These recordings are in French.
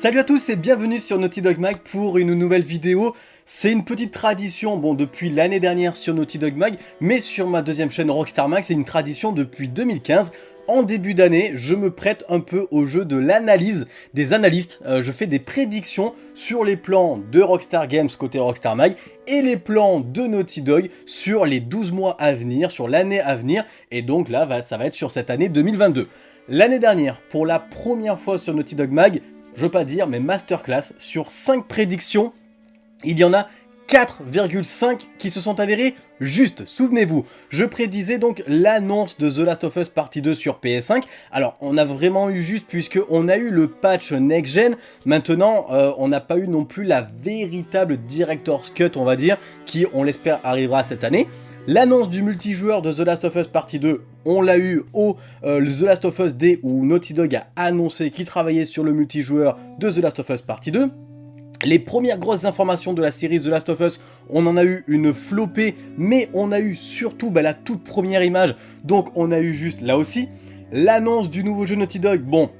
Salut à tous et bienvenue sur Naughty Dog Mag pour une nouvelle vidéo. C'est une petite tradition, bon depuis l'année dernière sur Naughty Dog Mag, mais sur ma deuxième chaîne Rockstar Mag, c'est une tradition depuis 2015 en début d'année, je me prête un peu au jeu de l'analyse des analystes. Euh, je fais des prédictions sur les plans de Rockstar Games côté Rockstar Mag et les plans de Naughty Dog sur les 12 mois à venir, sur l'année à venir. Et donc là, ça va être sur cette année 2022. L'année dernière, pour la première fois sur Naughty Dog Mag, je veux pas dire, mais masterclass, sur 5 prédictions, il y en a 4,5 qui se sont avérés juste. Souvenez-vous, je prédisais donc l'annonce de The Last of Us Partie 2 sur PS5. Alors, on a vraiment eu juste puisque on a eu le patch next-gen. Maintenant, euh, on n'a pas eu non plus la véritable Director's Cut, on va dire, qui, on l'espère, arrivera cette année. L'annonce du multijoueur de The Last of Us Partie 2, on l'a eu au euh, The Last of Us Day où Naughty Dog a annoncé qu'il travaillait sur le multijoueur de The Last of Us Partie 2. Les premières grosses informations de la série The Last of Us, on en a eu une flopée, mais on a eu surtout bah, la toute première image, donc on a eu juste là aussi. L'annonce du nouveau jeu Naughty Dog, bon,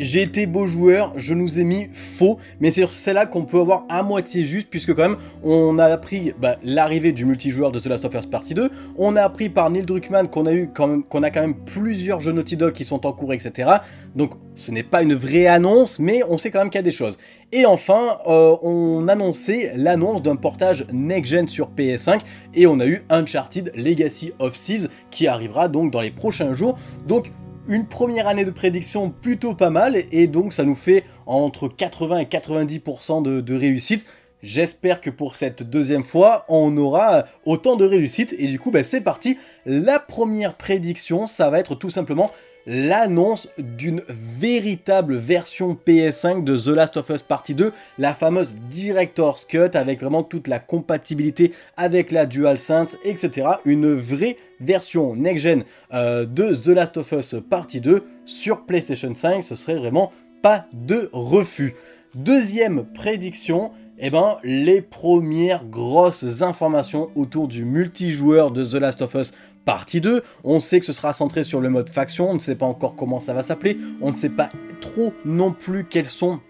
j'ai été beau joueur, je nous ai mis faux, mais c'est sur celle-là qu'on peut avoir à moitié juste, puisque quand même, on a appris bah, l'arrivée du multijoueur de The Last of Us Partie 2, on a appris par Neil Druckmann qu'on a eu quand même, qu'on a quand même plusieurs jeux Naughty Dog qui sont en cours, etc. Donc ce n'est pas une vraie annonce, mais on sait quand même qu'il y a des choses. Et enfin, euh, on annonçait l'annonce d'un portage next-gen sur PS5, et on a eu Uncharted Legacy of Seas qui arrivera donc dans les prochains jours. Donc une première année de prédiction plutôt pas mal, et donc ça nous fait entre 80 et 90% de, réussite. J'espère que pour cette deuxième fois, on aura autant de réussite. Et du coup, bah, c'est parti. La première prédiction, ça va être tout simplement l'annonce d'une véritable version PS5 de The Last of Us Partie 2, la fameuse Director's Cut avec vraiment toute la compatibilité avec la DualSense, etc. Une vraie version next-gen euh, de The Last of Us Partie 2 sur PlayStation 5, ce serait vraiment pas de refus. Deuxième prédiction, eh ben, les premières grosses informations autour du multijoueur de The Last of Us partie 2. On sait que ce sera centré sur le mode faction, on ne sait pas encore comment ça va s'appeler, on ne sait pas trop non plus quels sont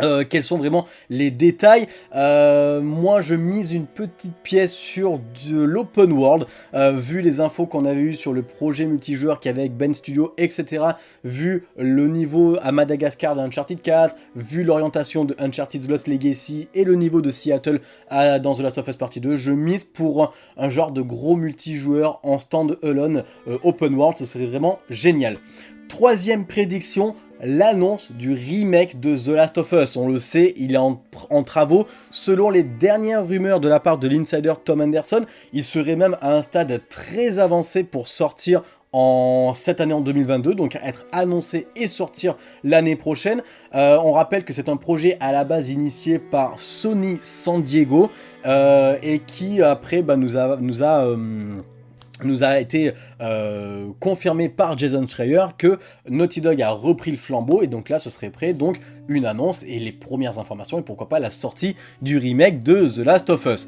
euh, quels sont vraiment les détails? Euh, moi, je mise une petite pièce sur de l'open world, euh, vu les infos qu'on avait eues sur le projet multijoueur qu'il y avait avec Ben Studio, etc. Vu le niveau à Madagascar d'Uncharted 4, vu l'orientation de Uncharted Lost Legacy et le niveau de Seattle dans The Last of Us Partie 2, je mise pour un genre de gros multijoueur en stand-alone open world, ce serait vraiment génial. Troisième prédiction, l'annonce du remake de The Last of Us. On le sait, il est en, travaux. Selon les dernières rumeurs de la part de l'insider Tom Anderson, il serait même à un stade très avancé pour sortir en cette année en 2022, donc être annoncé et sortir l'année prochaine. Euh, on rappelle que c'est un projet à la base initié par Sony San Diego euh, et qui après bah, nous a, euh, nous a été euh, confirmé par Jason Schreier que Naughty Dog a repris le flambeau et donc là ce serait prêt donc une annonce et les premières informations et pourquoi pas la sortie du remake de The Last of Us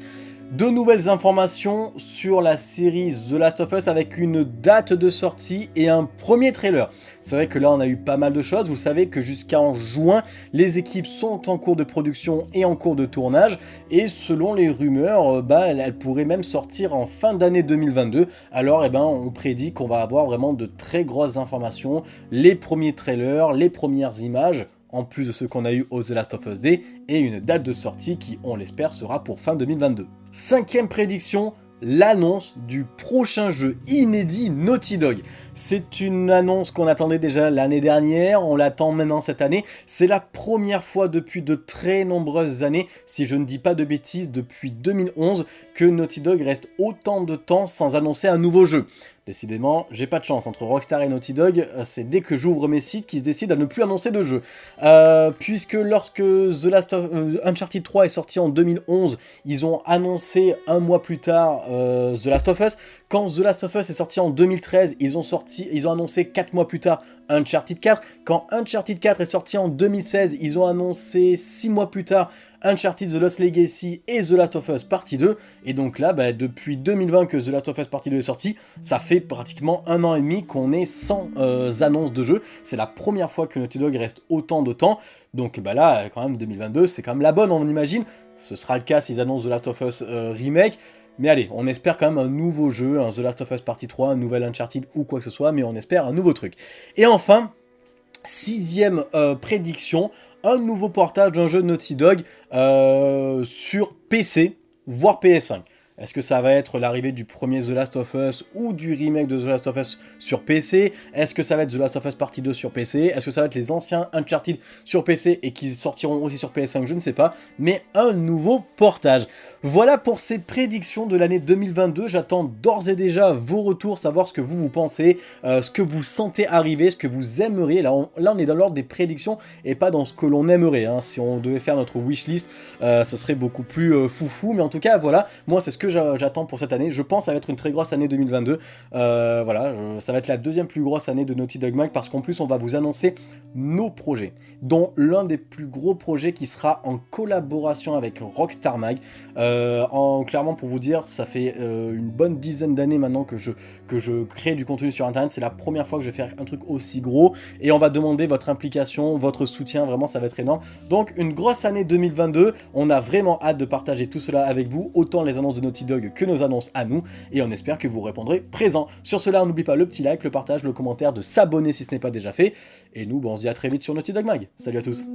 de nouvelles informations sur la série The Last of Us avec une date de sortie et un premier trailer. C'est vrai que là on a eu pas mal de choses, vous savez que jusqu'en juin, les équipes sont en cours de production et en cours de tournage, et selon les rumeurs, euh, bah, elles pourraient même sortir en fin d'année 2022, alors eh ben, on prédit qu'on va avoir vraiment de très grosses informations, les premiers trailers, les premières images, en plus de ce qu'on a eu au The Last of Us Day, et une date de sortie qui, on l'espère, sera pour fin 2022. Cinquième prédiction, l'annonce du prochain jeu inédit Naughty Dog. C'est une annonce qu'on attendait déjà l'année dernière, on l'attend maintenant cette année. C'est la première fois depuis de très nombreuses années, si je ne dis pas de bêtises, depuis 2011, que Naughty Dog reste autant de temps sans annoncer un nouveau jeu. Décidément, j'ai pas de chance. Entre Rockstar et Naughty Dog, euh, c'est dès que j'ouvre mes sites qu'ils se décident à ne plus annoncer de jeu. Euh, puisque lorsque The Last of, euh, Uncharted 3 est sorti en 2011, ils ont annoncé un mois plus tard The Last of Us. Quand The Last of Us est sorti en 2013, ils ont, ils ont annoncé 4 mois plus tard Uncharted 4. Quand Uncharted 4 est sorti en 2016, ils ont annoncé 6 mois plus tard Uncharted The Lost Legacy et The Last of Us Partie 2, et donc là, bah, depuis 2020 que The Last of Us Partie 2 est sorti, ça fait pratiquement un an et demi qu'on est sans euh, annonces de jeu, c'est la première fois que Naughty Dog reste autant de temps, donc bah là, quand même, 2022, c'est quand même la bonne, on imagine, ce sera le cas s'ils annoncent The Last of Us euh, Remake, mais allez, on espère quand même un nouveau jeu, un The Last of Us Partie 3, un nouvel Uncharted ou quoi que ce soit, mais on espère un nouveau truc. Et enfin, sixième euh, prédiction, un nouveau portage d'un jeu de Naughty Dog euh, sur PC, voire PS5. Est-ce que ça va être l'arrivée du premier The Last of Us ou du remake de The Last of Us sur PC Est-ce que ça va être The Last of Us Partie 2 sur PC Est-ce que ça va être les anciens Uncharted sur PC et qui sortiront aussi sur PS5 Je ne sais pas. Mais un nouveau portage. Voilà pour ces prédictions de l'année 2022. J'attends d'ores et déjà vos retours, savoir ce que vous vous pensez, euh, ce que vous sentez arriver, ce que vous aimeriez. Là, on, est dans l'ordre des prédictions et pas dans ce que l'on aimerait. Hein. Si on devait faire notre wishlist, euh, ce serait beaucoup plus euh, foufou. Mais en tout cas, voilà, moi, c'est ce que j'attends pour cette année. Je pense que ça va être une très grosse année 2022. voilà, ça va être la deuxième plus grosse année de Naughty Dog Mag parce qu'en plus, on va vous annoncer nos projets, dont l'un des plus gros projets qui sera en collaboration avec Rockstar Mag. Euh, en, clairement, pour vous dire, ça fait euh, une bonne dizaine d'années maintenant que je, que je crée du contenu sur Internet. C'est la première fois que je vais faire un truc aussi gros. Et on va demander votre implication, votre soutien. Vraiment, ça va être énorme. Donc, une grosse année 2022. On a vraiment hâte de partager tout cela avec vous. Autant les annonces de Naughty Dog que nos annonces à nous. Et on espère que vous répondrez présent. Sur cela, n'oublie pas le petit like, le partage, le commentaire, de s'abonner si ce n'est pas déjà fait. Et nous, on se dit à très vite sur Naughty Dog Mag. Salut à tous